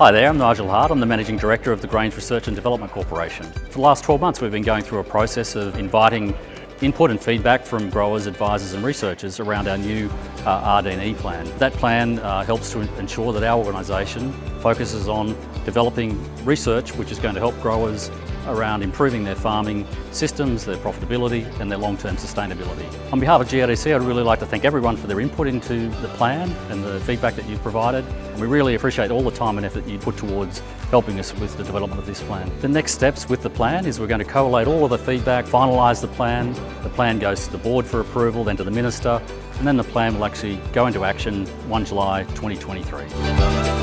Hi there, I'm Nigel Hart. I'm the Managing Director of the Grains Research and Development Corporation. For the last 12 months we've been going through a process of inviting input and feedback from growers, advisors and researchers around our new uh, RD&E plan. That plan uh, helps to ensure that our organisation focuses on developing research which is going to help growers around improving their farming systems, their profitability and their long-term sustainability. On behalf of GRDC I'd really like to thank everyone for their input into the plan and the feedback that you've provided. We really appreciate all the time and effort you put towards helping us with the development of this plan. The next steps with the plan is we're going to collate all of the feedback, finalise the plan, the plan goes to the board for approval, then to the minister, and then the plan will actually go into action 1 July 2023.